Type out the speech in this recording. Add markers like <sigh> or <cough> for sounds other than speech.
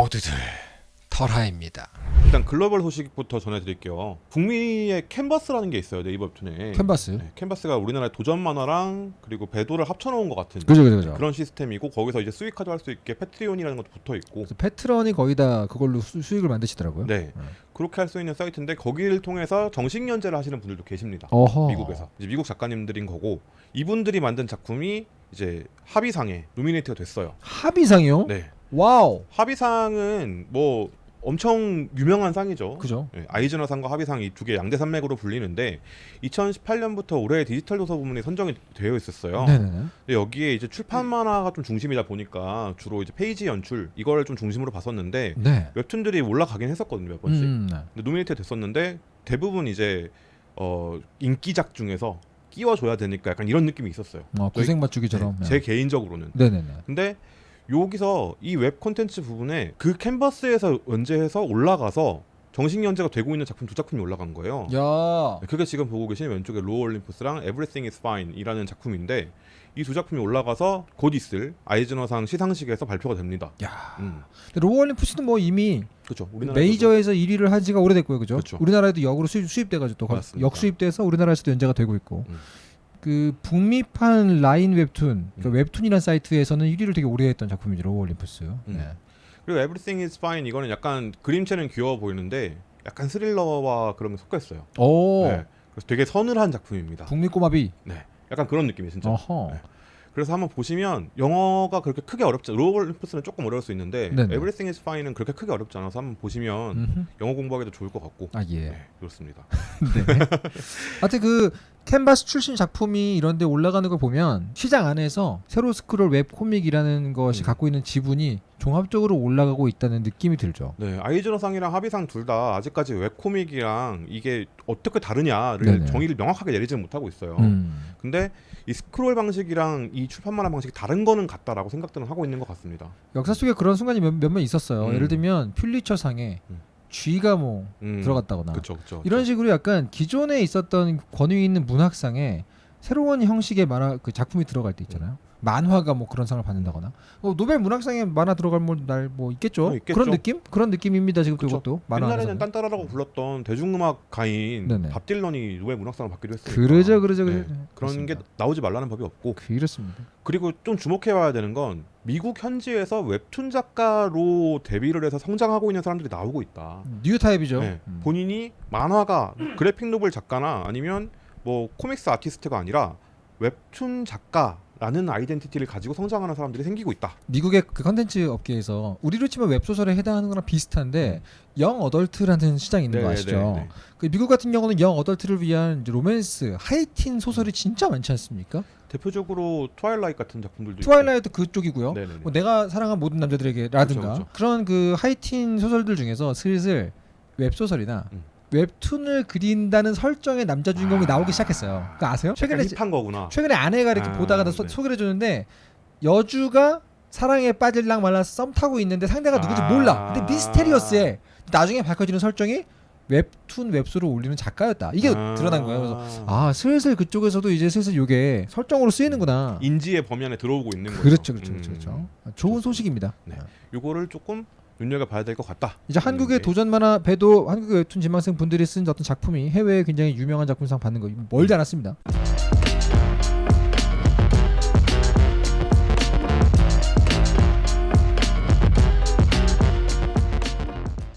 모두들 털하입니다. 일단 글로벌 소식부터 전해드릴게요. 북미의 캔버스라는 게 있어요 네이버 웹툰에. 캔버스. 네, 캔버스가 우리나라의 도전 만화랑 그리고 베도를 합쳐놓은 것 같은 그죠 그죠 그죠. 그런 시스템이고 거기서 이제 수익화도 할 수 있게 패트리온이라는 것도 붙어 있고 패트런이 거의 다 그걸로 수, 수익을 만드시더라고요. 네 그렇게 할 수 있는 사이트인데 거기를 통해서 정식 연재를 하시는 분들도 계십니다. 어허. 미국에서 이제 미국 작가님들인 거고 이분들이 만든 작품이 이제 하비상에 nominate가 됐어요. 하비상이요? 네, wow. 하비상은 뭐 엄청 유명한 상이죠. 그죠. 네, 아이즈너상과 하비상 이 두 개 양대 산맥으로 불리는데 2018년부터 올해 디지털 도서 부문이 선정이 되어 있었어요. 네네네. 근데 여기에 이제 출판 만화가 좀 중심이다 보니까 주로 이제 페이지 연출 이거를 좀 중심으로 봤었는데 네. 웹툰들이 올라가긴 했었거든요 몇 번씩. 음, 네. 근데 nominate 됐었는데 대부분 이제 어 인기작 중에서 끼워줘야 되니까 약간 이런 느낌이 있었어요. 어, 구색 맞추기처럼. 네, 제 개인적으로는. 네네네. 근데 여기서 이 웹 콘텐츠 부분에 그 캔버스에서 연재해서 올라가서 정식 연재가 되고 있는 작품 두 작품이 올라간 거예요. 야. 네, 그게 지금 보고 계신 왼쪽에 로어 올림푸스랑 Everything is Fine이라는 작품인데 이 두 작품이 올라가서 곧 있을 아이즈너상 시상식에서 발표가 됩니다. 야. 음, 근데 로올림푸스는 뭐 이미 그렇죠. 메이저에서 1위를 한 지가 오래됐고요, 그죠? 그렇죠. 우리나라에도 역으로 수입, 수입돼가지고 또. 역수입돼서 우리나라에서도 연재가 되고 있고 음. 그 북미판 라인 웹툰, 그 음. 웹툰이라는 사이트에서는 1위를 되게 오래 했던 작품이죠, 로올림푸스. 음. 네. 그리고 Everything is Fine 이거는 약간 그림체는 귀여워 보이는데 약간 스릴러와 그런 게 섞여 있어요. 오, 네. 그래서 되게 서늘한 작품입니다. 북미 꼬마비. 네. 약간 그런 느낌이 진짜. 네. 그래서 한번 보시면 영어가 그렇게 크게 어렵지 로올림푸스는 조금 어려울 수 있는데 네네. Everything is Fine은 그렇게 크게 어렵지 않아서 한번 보시면 음흠. 영어 공부하기도 좋을 것 같고 아 예. 네, 그렇습니다. <laughs> 네. <laughs> 하여튼 그 캔버스 출신 작품이 이런 데 올라가는 걸 보면 시장 안에서 세로 스크롤 웹 코믹이라는 것이 음. 갖고 있는 지분이 종합적으로 올라가고 있다는 느낌이 들죠. 네, 아이즈너상이랑 하비상 둘 다 아직까지 웹코믹이랑 이게 어떻게 다르냐를 네네. 정의를 명확하게 내리지는 못하고 있어요. 음. 근데 이 스크롤 방식이랑 이 출판 만화 방식이 다른 거는 같다라고 생각들은 하고 있는 것 같습니다. 역사 속에 그런 순간이 몇몇번 있었어요. 음. 예를 들면 퓰리처 상에 음. 쥐가 뭐 음, 들어갔다거나 그쵸, 그쵸, 이런. 식으로 약간 기존에 있었던 권위 있는 문학상에 새로운 형식의 만화 그 작품이 들어갈 때 있잖아요. 만화가 뭐 그런 상을 받는다거나 어, 노벨 문학상에 만화 들어갈 날뭐 있겠죠? 어, 있겠죠. 그런 느낌? 그런 느낌입니다. 지금. 이것도 옛날에는. 딴따라라고 불렀던 대중음악 가인 네네. 밥 딜런이 노벨 문학상을 받기도 했어요. 그러죠, 그러죠, 그러죠. 네, 그런 그렇습니다. 게 나오지 말라는 법이 없고 그렇습니다. 그리고 좀 주목해봐야 되는 건 미국 현지에서 웹툰 작가로 데뷔를 해서 성장하고 있는 사람들이 나오고 있다. new type이죠. 네, 음. 본인이 만화가 graphic novel 작가나 아니면 뭐 comics artist가 아니라 웹툰 작가 라는 identity를 가지고 성장하는 사람들이 생기고 있다. 미국의 그 컨텐츠 업계에서 우리로 치면 웹소설에 해당하는 거랑 비슷한데 young adult라는 시장이 있는 거 네, 아시죠? 네, 네. 그 미국 같은 경우는 young adult를 위한 로맨스, 하이틴 소설이 진짜 많지 않습니까? 대표적으로 트와일라이트 같은 작품들도 트와일라이트 그쪽이고요. 있고. 네네네. 뭐 내가 사랑한 모든 남자들에게라든가 그쵸, 그쵸. 그런그 하이틴 소설들 중에서 슬슬 웹소설이나 음. 웹툰을 그린다는 설정의 남자 주인공이 아. 나오기 시작했어요. 그거 아세요? 최근에 힙한 거구나. 최근에 아내가 이렇게 아, 보다가 소, 네. 소개를 해주는데 여주가 사랑에 빠질랑 말라 썸 타고 있는데 상대가 누군지 아. 몰라. 근데 미스테리어스해. 나중에 밝혀지는 설정이 웹툰 웹소를 올리는 작가였다. 이게 아. 드러난 거예요. 그래서 아 슬슬 그쪽에서도 이제 슬슬 이게 설정으로 쓰이는구나. 인지의 범위 안에 들어오고 있는 거죠. 그렇죠, 그렇죠, 음. 그렇죠, 그렇죠. 좋은 소식입니다. 네. 요거를 조금 눈여겨 봐야 될 것 같다. 이제 한국의 음, 도전 만화 배도 한국의 웹툰 지망생 분들이 쓴 어떤 작품이 해외에 굉장히 유명한 작품상 받는 거 멀지 않았습니다.